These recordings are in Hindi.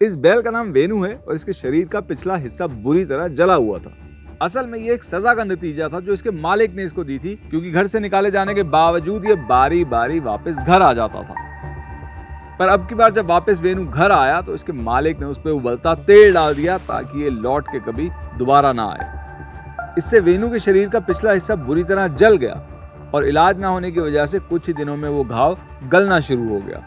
इस बैल का नाम वेनु है और इसके शरीर का पिछला हिस्सा बुरी तरह जला हुआ था। असल में ये एक सजा का नतीजा था जो इसके मालिक ने इसको दी थी, क्योंकि घर से निकाले जाने के बावजूद ये बारी बारी वापस घर आ जाता था। पर अब की बार जब वापस वेनु घर आया तो इसके मालिक ने उस पर उबलता तेल डाल दिया ताकि ये लौट के कभी दोबारा ना आए। इससे वेनु के शरीर का पिछला हिस्सा बुरी तरह जल गया और इलाज ना होने की वजह से कुछ ही दिनों में वो घाव गलना शुरू हो गया।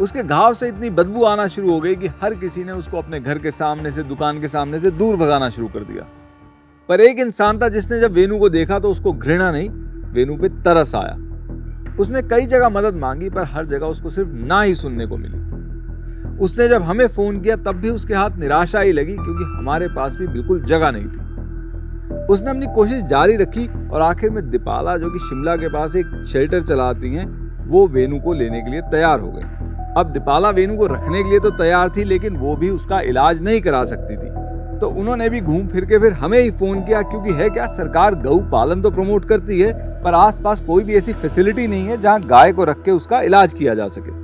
उसके घाव से इतनी बदबू आना शुरू हो गई कि हर किसी ने उसको अपने घर के सामने से, दुकान के सामने से दूर भगाना शुरू कर दिया। पर एक इंसान था जिसने जब वेनु को देखा तो उसको घृणा नहीं वेनु पे तरस आया। उसने कई जगह मदद मांगी, पर हर जगह उसको सिर्फ़ ना ही सुनने को मिली। उसने जब हमें फ़ोन किया, तब भी उसके हाथ निराशा ही लगी, क्योंकि हमारे पास भी बिल्कुल जगह नहीं थी। उसने अपनी कोशिश जारी रखी, और आखिर में दीपाला, जो कि शिमला के पास एक शेल्टर चलाती हैं, वो वेनु को लेने के लिए तैयार हो गई। अब दीपाला वेनु को रखने के लिए तो तैयार थी, लेकिन वो भी उसका इलाज नहीं करा सकती थी। तो उन्होंने भी घूम फिर के फिर हमें ही फ़ोन किया, क्योंकि है क्या, सरकार गौ पालन तो प्रमोट करती है, पर आसपास कोई भी ऐसी फैसिलिटी नहीं है जहाँ गाय को रख के उसका इलाज किया जा सके।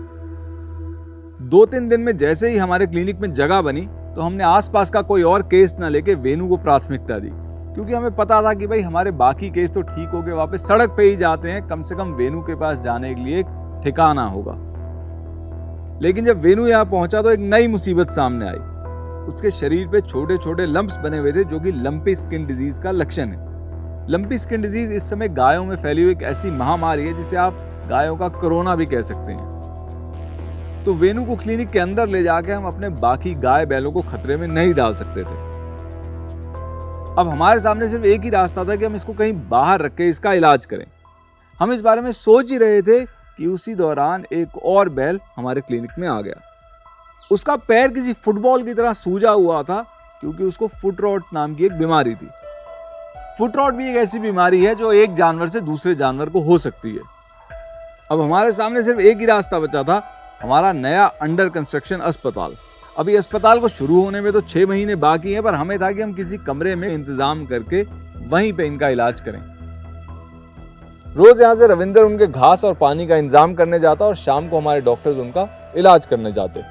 दो तीन दिन में जैसे ही हमारे क्लिनिक में जगह बनी तो हमने आसपास का कोई और केस ना लेके वेनु को प्राथमिकता दी, क्योंकि हमें पता था कि भाई हमारे बाकी केस तो ठीक हो गए वापस सड़क पे ही जाते हैं, कम से कम वेनु के पास जाने के लिए ठिकाना होगा। लेकिन जब वेनु यहाँ पहुँचा तो एक नई मुसीबत सामने आई। उसके शरीर पे छोटे छोटे लंप्स बने हुए थे, जो कि लंपी स्किन डिज़ीज़ का लक्षण है। लंपी स्किन डिज़ीज़ इस समय गायों में फैली हुई एक ऐसी महामारी है, जिसे आप गायों का कोरोना भी कह सकते हैं। तो वेनु को क्लिनिक के अंदर ले जाके हम अपने बाकी गाय बैलों को खतरे में नहीं डाल सकते थे। अब हमारे सामने सिर्फ़ एक ही रास्ता था कि हम इसको कहीं बाहर रख के इसका इलाज करें। हम इस बारे में सोच ही रहे थे कि उसी दौरान एक और बैल हमारे क्लिनिक में आ गया। उसका पैर किसी फुटबॉल की तरह सूजा हुआ था क्योंकि उसको फुट रॉट नाम की एक बीमारी थी। फुट रॉट भी एक ऐसी बीमारी है जो एक जानवर से दूसरे जानवर को हो सकती है। अब हमारे सामने सिर्फ़ एक ही रास्ता बचा था, हमारा नया अंडर कंस्ट्रक्शन अस्पताल। अभी अस्पताल को शुरू होने में तो छः महीने बाकी हैं, पर हमें था कि हम किसी कमरे में इंतज़ाम करके वहीं पे इनका इलाज करें। रोज यहाँ से रविंदर उनके घास और पानी का इंतज़ाम करने जाता और शाम को हमारे डॉक्टर्स उनका इलाज करने जाते।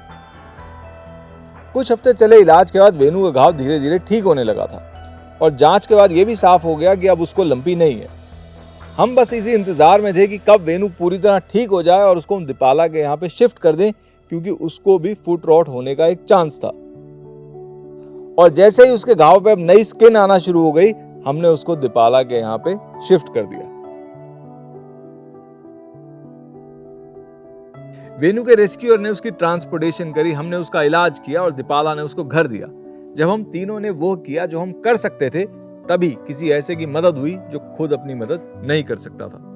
कुछ हफ़्ते चले इलाज के बाद वेनु का घाव धीरे धीरे ठीक होने लगा था और जाँच के बाद ये भी साफ़ हो गया कि अब उसको लंपी नहीं है। हम बस इसी इंतज़ार में थे कि कब वेनु पूरी तरह ठीक हो जाए और उसको हम दीपाला के यहाँ पे शिफ्ट कर दें, क्योंकि उसको भी फुट रॉट होने का एक चांस था। और जैसे ही उसके घाव पे अब नई स्किन आना शुरू हो गई, हमने उसको दीपाला के यहाँ पे शिफ्ट कर दिया। वेनु के रेस्क्यूअर ने उसकी ट्रांसपोर्टेशन करी, हमने उसका इलाज किया और दीपाला ने उसको घर दिया। जब हम तीनों ने वो किया जो हम कर सकते थे, तभी किसी ऐसे की मदद हुई जो खुद अपनी मदद नहीं कर सकता था।